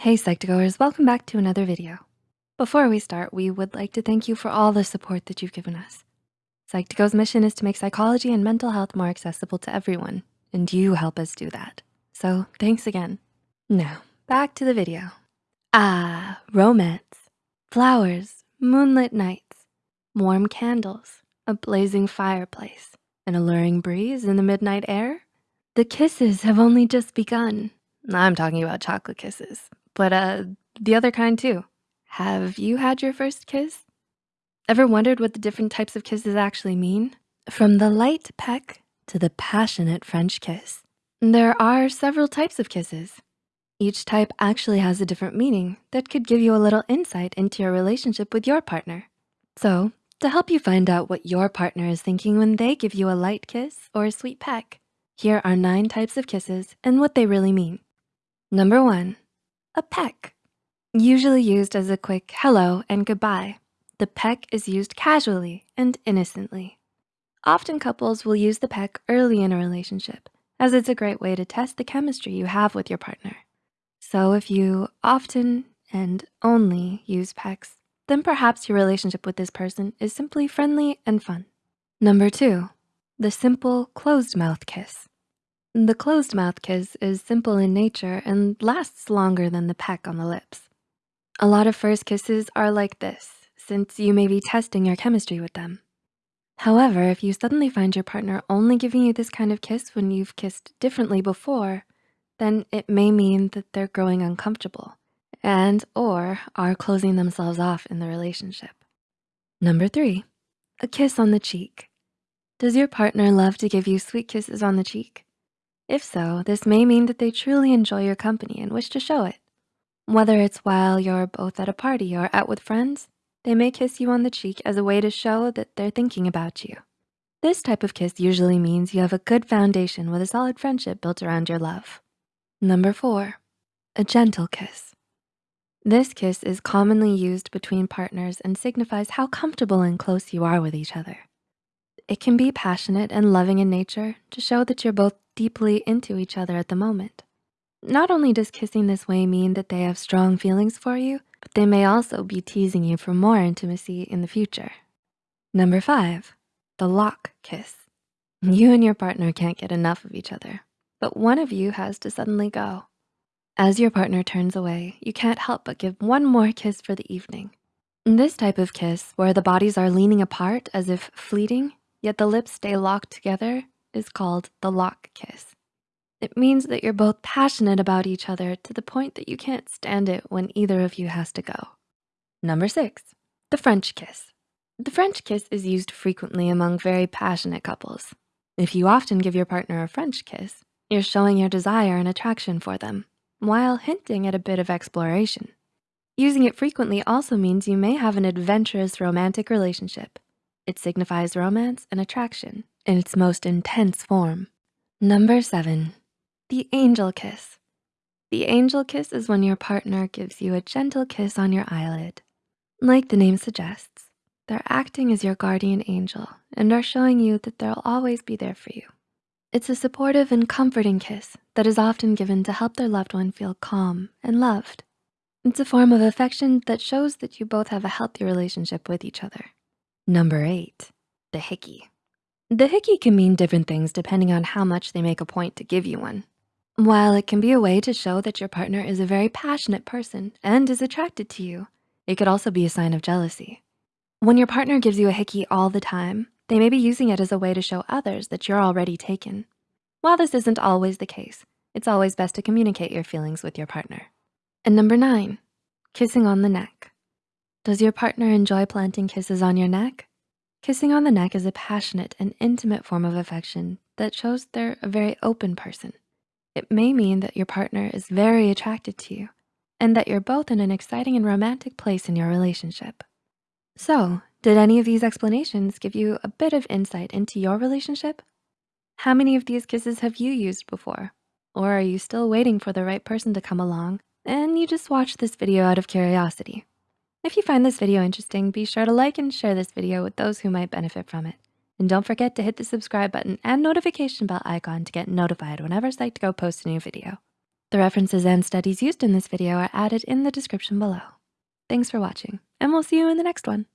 Hey Psych2Goers, welcome back to another video. Before we start, we would like to thank you for all the support that you've given us. Psych2Go's mission is to make psychology and mental health more accessible to everyone, and you help us do that. So thanks again. Now, back to the video. Ah, romance, flowers, moonlit nights, warm candles, a blazing fireplace, an alluring breeze in the midnight air. The kisses have only just begun. I'm talking about chocolate kisses, but uh, the other kind too. Have you had your first kiss? Ever wondered what the different types of kisses actually mean? From the light peck to the passionate French kiss. There are several types of kisses. Each type actually has a different meaning that could give you a little insight into your relationship with your partner. So to help you find out what your partner is thinking when they give you a light kiss or a sweet peck, here are nine types of kisses and what they really mean. Number one, a peck. Usually used as a quick hello and goodbye. The peck is used casually and innocently. Often couples will use the peck early in a relationship as it's a great way to test the chemistry you have with your partner. So if you often and only use pecks, then perhaps your relationship with this person is simply friendly and fun. Number two, the simple closed mouth kiss. The closed mouth kiss is simple in nature and lasts longer than the peck on the lips. A lot of first kisses are like this since you may be testing your chemistry with them. However, if you suddenly find your partner only giving you this kind of kiss when you've kissed differently before, then it may mean that they're growing uncomfortable and or are closing themselves off in the relationship. Number three, a kiss on the cheek. Does your partner love to give you sweet kisses on the cheek? If so, this may mean that they truly enjoy your company and wish to show it. Whether it's while you're both at a party or out with friends, they may kiss you on the cheek as a way to show that they're thinking about you. This type of kiss usually means you have a good foundation with a solid friendship built around your love. Number four, a gentle kiss. This kiss is commonly used between partners and signifies how comfortable and close you are with each other. It can be passionate and loving in nature to show that you're both deeply into each other at the moment. Not only does kissing this way mean that they have strong feelings for you, but they may also be teasing you for more intimacy in the future. Number five, the lock kiss. You and your partner can't get enough of each other, but one of you has to suddenly go. As your partner turns away, you can't help but give one more kiss for the evening. This type of kiss, where the bodies are leaning apart as if fleeting, yet the lips stay locked together, is called the lock kiss. It means that you're both passionate about each other to the point that you can't stand it when either of you has to go. Number six, the French kiss. The French kiss is used frequently among very passionate couples. If you often give your partner a French kiss, you're showing your desire and attraction for them while hinting at a bit of exploration. Using it frequently also means you may have an adventurous romantic relationship. It signifies romance and attraction in its most intense form. Number seven, the angel kiss. The angel kiss is when your partner gives you a gentle kiss on your eyelid. Like the name suggests, they're acting as your guardian angel and are showing you that they'll always be there for you. It's a supportive and comforting kiss that is often given to help their loved one feel calm and loved. It's a form of affection that shows that you both have a healthy relationship with each other. Number eight, the hickey. The hickey can mean different things depending on how much they make a point to give you one. While it can be a way to show that your partner is a very passionate person and is attracted to you, it could also be a sign of jealousy. When your partner gives you a hickey all the time, they may be using it as a way to show others that you're already taken. While this isn't always the case, it's always best to communicate your feelings with your partner. And number nine, kissing on the neck. Does your partner enjoy planting kisses on your neck? Kissing on the neck is a passionate and intimate form of affection that shows they're a very open person. It may mean that your partner is very attracted to you and that you're both in an exciting and romantic place in your relationship. So did any of these explanations give you a bit of insight into your relationship? How many of these kisses have you used before? Or are you still waiting for the right person to come along and you just watched this video out of curiosity? If you find this video interesting, be sure to like and share this video with those who might benefit from it. And don't forget to hit the subscribe button and notification bell icon to get notified whenever Psych2Go posts a new video. The references and studies used in this video are added in the description below. Thanks for watching, and we'll see you in the next one.